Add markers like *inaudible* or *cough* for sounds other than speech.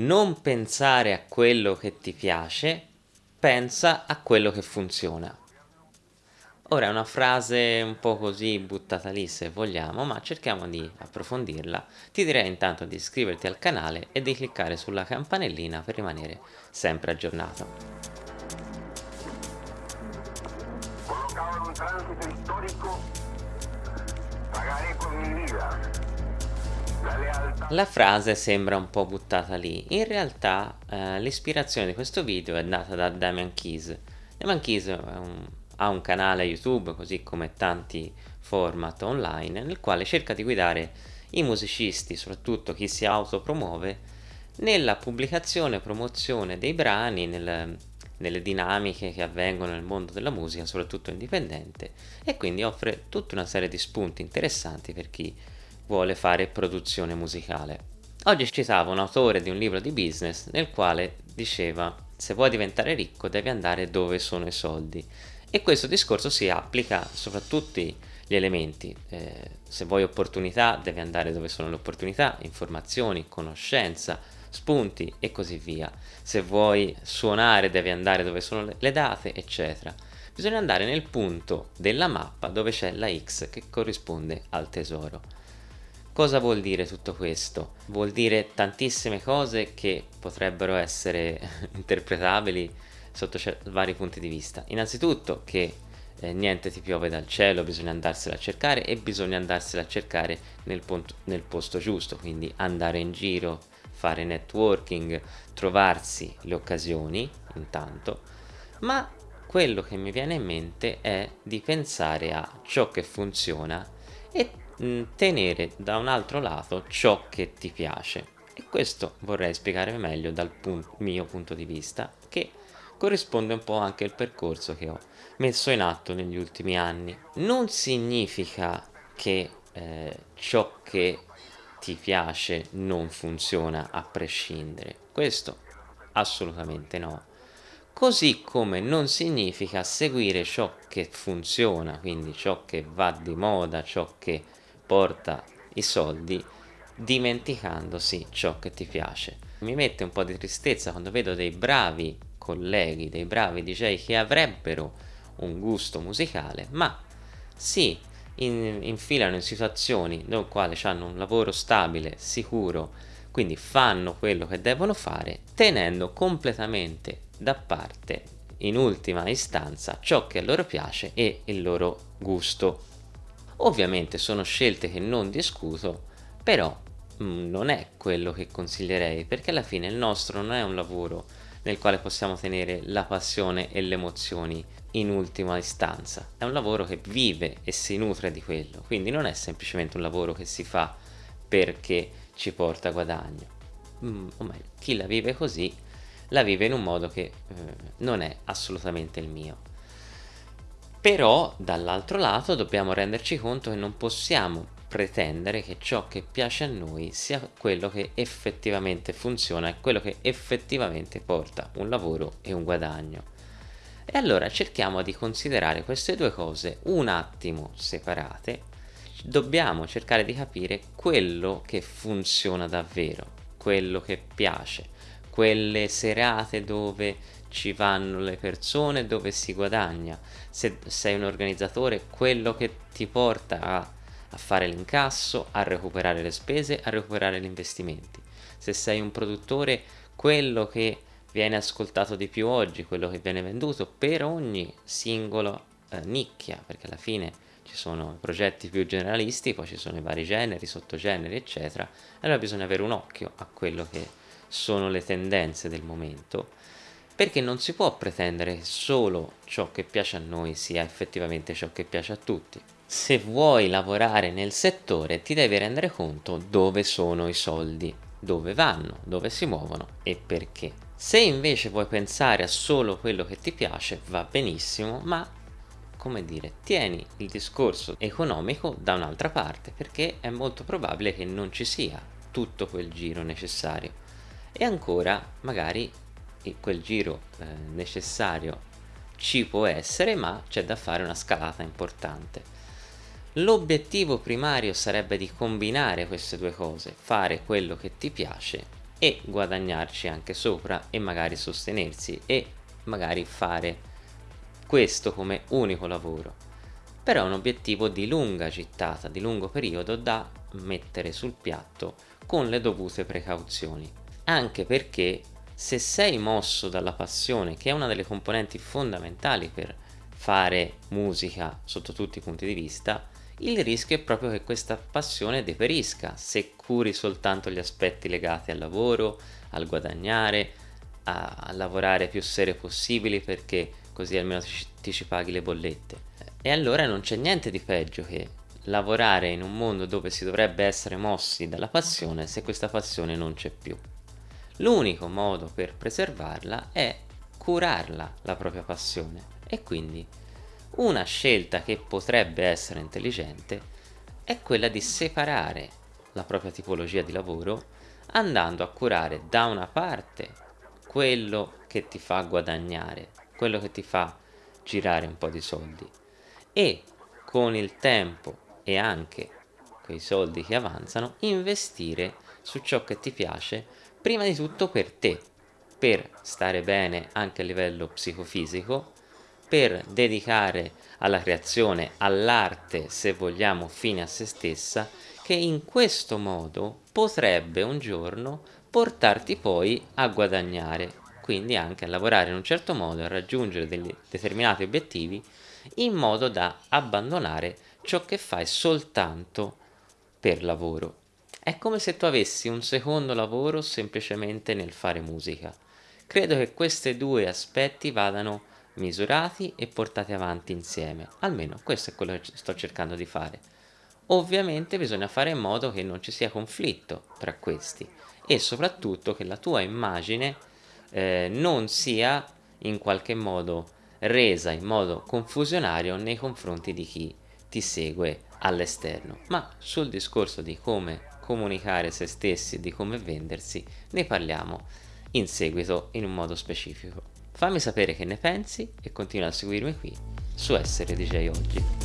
non pensare a quello che ti piace, pensa a quello che funziona. Ora è una frase un po' così buttata lì se vogliamo, ma cerchiamo di approfondirla. Ti direi intanto di iscriverti al canale e di cliccare sulla campanellina per rimanere sempre aggiornato. Collocado in un transito storico, pagare con mi vida. La frase sembra un po' buttata lì, in realtà eh, l'ispirazione di questo video è data da Damian Keys. Damian Keys un, ha un canale YouTube, così come tanti format online, nel quale cerca di guidare i musicisti, soprattutto chi si autopromuove, nella pubblicazione e promozione dei brani, nel, nelle dinamiche che avvengono nel mondo della musica, soprattutto indipendente, e quindi offre tutta una serie di spunti interessanti per chi vuole fare produzione musicale. Oggi citavo un autore di un libro di business nel quale diceva se vuoi diventare ricco devi andare dove sono i soldi e questo discorso si applica soprattutto gli elementi. Eh, se vuoi opportunità devi andare dove sono le opportunità informazioni, conoscenza spunti e così via. Se vuoi suonare devi andare dove sono le date eccetera. Bisogna andare nel punto della mappa dove c'è la X che corrisponde al tesoro Cosa vuol dire tutto questo? Vuol dire tantissime cose che potrebbero essere *laughs* interpretabili sotto vari punti di vista. Innanzitutto che eh, niente ti piove dal cielo, bisogna andarsela a cercare e bisogna andarsela a cercare nel, nel posto giusto, quindi andare in giro, fare networking, trovarsi le occasioni intanto, ma quello che mi viene in mente è di pensare a ciò che funziona e Mm, tenere da un altro lato ciò che ti piace. E questo vorrei spiegare meglio dal pun mio punto di vista che corrisponde un po' anche al percorso che ho messo in atto negli ultimi anni. Non significa che eh, ciò che ti piace non funziona a prescindere. Questo assolutamente no. Così come non significa seguire ciò che funziona quindi ciò che va di moda ciò che porta i soldi dimenticandosi ciò che ti piace. Mi mette un po' di tristezza quando vedo dei bravi colleghi, dei bravi DJ che avrebbero un gusto musicale, ma si in, infilano in situazioni nel quale hanno un lavoro stabile, sicuro, quindi fanno quello che devono fare, tenendo completamente da parte, in ultima istanza, ciò che a loro piace e il loro gusto Ovviamente sono scelte che non discuto, però mh, mm, non è quello che consiglierei, perché alla fine il nostro non è un lavoro nel quale possiamo tenere la passione e le emozioni in ultima istanza. È un lavoro che vive e si nutre di quello, quindi non è semplicemente un lavoro che si fa perché ci porta guadagno. Mm, o meglio, chi la vive così la vive in un modo che eh, non è assolutamente il mio. Però dall'altro lato dobbiamo renderci conto che non possiamo pretendere che ciò che piace a noi sia quello che effettivamente funziona e quello che effettivamente porta un lavoro e un guadagno. E allora cerchiamo di considerare queste due cose un attimo separate, dobbiamo cercare di capire quello che funziona davvero, quello che piace, quelle serate dove ci vanno le persone, dove si guadagna. Se sei un organizzatore, quello che ti porta a, a fare l'incasso, a recuperare le spese, a recuperare gli investimenti. Se sei un produttore, quello che viene ascoltato di più oggi, quello che viene venduto per ogni singolo eh, nicchia, perché alla fine ci sono progetti più generalisti, poi ci sono i vari generi, sottogeneri, eccetera. Allora bisogna avere un occhio a quello che sono le tendenze del momento perché non si può pretendere che solo ciò che piace a noi sia effettivamente ciò che piace a tutti. Se vuoi lavorare nel settore ti devi rendere conto dove sono i soldi, dove vanno, dove si muovono e perché. Se invece vuoi pensare a solo quello che ti piace va benissimo, ma come dire, tieni il discorso economico da un'altra parte perché è molto probabile che non ci sia tutto quel giro necessario. E ancora, magari quel giro eh, necessario ci può essere ma c'è da fare una scalata importante. L'obiettivo primario sarebbe di combinare queste due cose fare quello che ti piace e guadagnarci anche sopra e magari sostenersi e magari fare questo come unico lavoro. Però è un obiettivo di lunga gittata, di lungo periodo da mettere sul piatto con le dovute precauzioni anche perché se sei mosso dalla passione che è una delle componenti fondamentali per fare musica sotto tutti i punti di vista il rischio è proprio che questa passione deperisca se curi soltanto gli aspetti legati al lavoro, al guadagnare, a, a lavorare più serio possibili perché così almeno ti, ti ci paghi le bollette. E allora non c'è niente di peggio che lavorare in un mondo dove si dovrebbe essere mossi dalla passione se questa passione non c'è più. L'unico modo per preservarla è curarla la propria passione. E quindi una scelta che potrebbe essere intelligente è quella di separare la propria tipologia di lavoro andando a curare da una parte quello che ti fa guadagnare, quello che ti fa girare un po' di soldi. E con il tempo e anche quei soldi che avanzano investire su ciò che ti piace prima di tutto per te per stare bene anche a livello psicofisico per dedicare alla creazione, all'arte, se vogliamo, fine a se stessa, che in questo modo potrebbe un giorno portarti poi a guadagnare, quindi anche a lavorare in un certo modo, a raggiungere degli determinati obiettivi, in modo da abbandonare ciò che fai soltanto per lavoro. È come se tu avessi un secondo lavoro semplicemente nel fare musica. Credo che questi due aspetti vadano misurati e portati avanti insieme. Almeno questo è quello che sto cercando di fare. Ovviamente bisogna fare in modo che non ci sia conflitto tra questi e soprattutto che la tua immagine eh, non sia in qualche modo resa in modo confusionario nei confronti di chi ti segue all'esterno. Ma sul discorso di come comunicare se stessi e di come vendersi ne parliamo in seguito in un modo specifico. Fammi sapere che ne pensi e continua a seguirmi qui su Essere DJ Oggi.